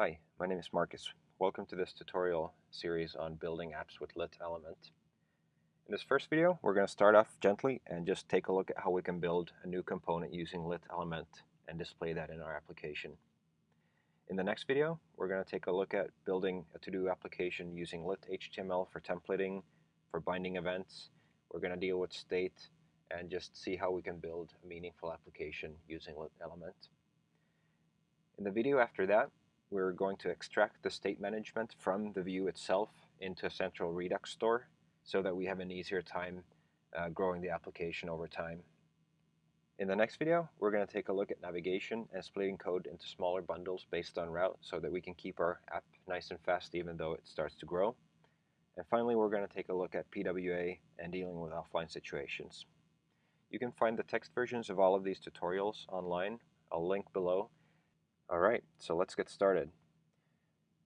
Hi, my name is Marcus. Welcome to this tutorial series on building apps with Lit Element. In this first video, we're going to start off gently and just take a look at how we can build a new component using Lit Element and display that in our application. In the next video, we're going to take a look at building a to-do application using Lit HTML for templating, for binding events. We're going to deal with state and just see how we can build a meaningful application using Lit Element. In the video after that, we're going to extract the state management from the view itself into a central Redux store so that we have an easier time uh, growing the application over time. In the next video, we're going to take a look at navigation and splitting code into smaller bundles based on route so that we can keep our app nice and fast even though it starts to grow. And finally, we're going to take a look at PWA and dealing with offline situations. You can find the text versions of all of these tutorials online. I'll link below Alright, so let's get started.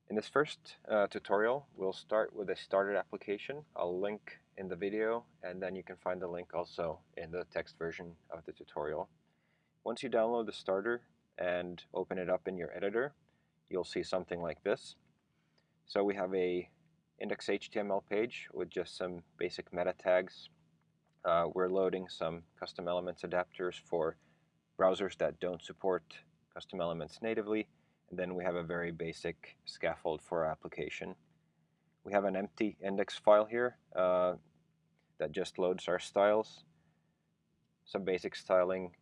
In this first uh, tutorial, we'll start with a started application. I'll link in the video, and then you can find the link also in the text version of the tutorial. Once you download the starter and open it up in your editor, you'll see something like this. So we have a index.html page with just some basic meta tags. Uh, we're loading some custom elements adapters for browsers that don't support custom elements natively, and then we have a very basic scaffold for our application. We have an empty index file here uh, that just loads our styles, some basic styling,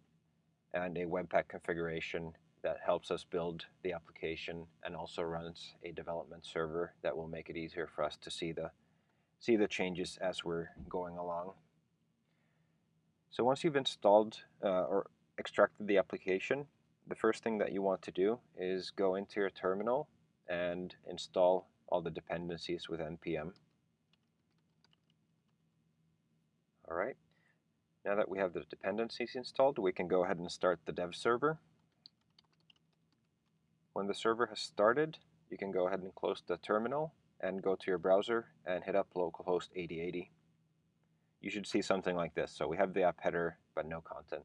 and a Webpack configuration that helps us build the application and also runs a development server that will make it easier for us to see the see the changes as we're going along. So once you've installed uh, or extracted the application, the first thing that you want to do is go into your terminal and install all the dependencies with npm. Alright, now that we have the dependencies installed, we can go ahead and start the dev server. When the server has started, you can go ahead and close the terminal and go to your browser and hit up localhost 8080. You should see something like this. So we have the app header, but no content.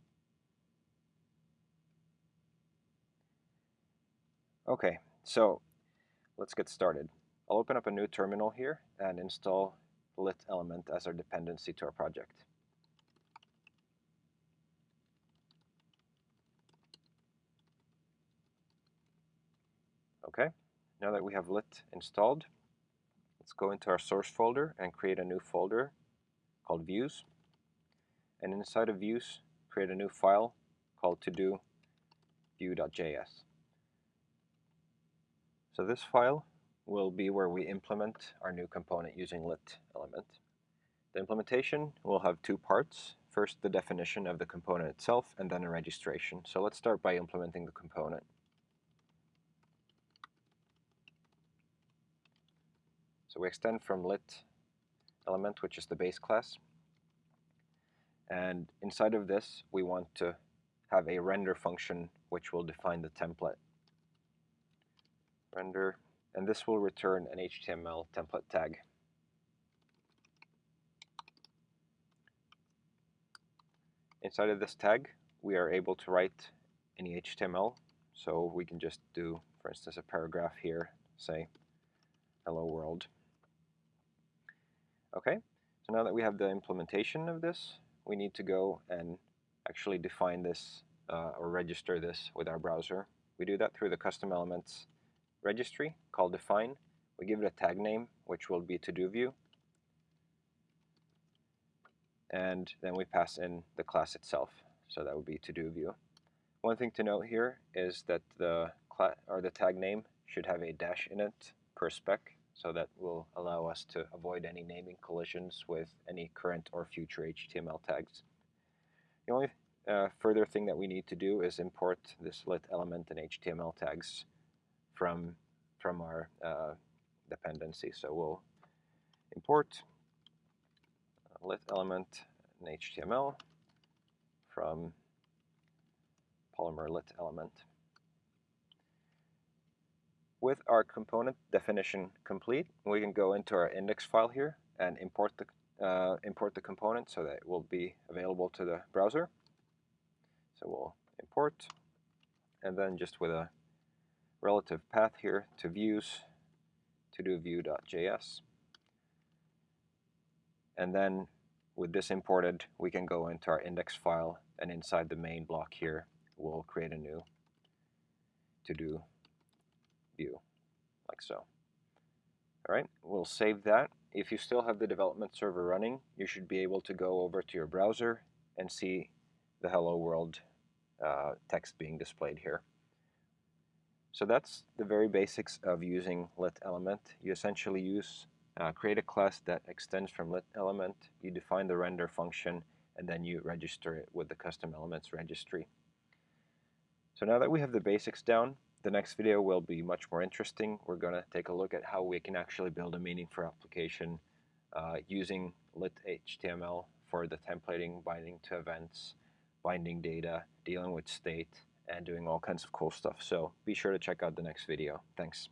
Okay, so let's get started. I'll open up a new terminal here and install lit element as our dependency to our project. Okay, now that we have lit installed, let's go into our source folder and create a new folder called views. And inside of views, create a new file called to-do view.js. So this file will be where we implement our new component using lit element. The implementation will have two parts. First, the definition of the component itself, and then a registration. So let's start by implementing the component. So we extend from lit element, which is the base class. And inside of this, we want to have a render function which will define the template render, and this will return an HTML template tag. Inside of this tag, we are able to write any HTML. So we can just do, for instance, a paragraph here, say, hello world. Okay, so now that we have the implementation of this, we need to go and actually define this uh, or register this with our browser. We do that through the custom elements registry called define. We give it a tag name, which will be to-do view. And then we pass in the class itself. So that would be to-do view. One thing to note here is that the or the tag name should have a dash in it per spec, so that will allow us to avoid any naming collisions with any current or future HTML tags. The only uh, further thing that we need to do is import this lit element and HTML tags from from our uh, dependency. So we'll import lit element in HTML from Polymer lit element. With our component definition complete, we can go into our index file here and import the uh, import the component so that it will be available to the browser. So we'll import, and then just with a relative path here to views to do view.js. And then with this imported, we can go into our index file and inside the main block here, we'll create a new to do view like so. All right, we'll save that. If you still have the development server running, you should be able to go over to your browser and see the hello world uh, text being displayed here. So that's the very basics of using lit element. You essentially use uh, create a class that extends from lit element, you define the render function, and then you register it with the custom elements registry. So now that we have the basics down, the next video will be much more interesting. We're going to take a look at how we can actually build a meaningful application uh, using lit HTML for the templating, binding to events, binding data, dealing with state, and doing all kinds of cool stuff. So be sure to check out the next video. Thanks.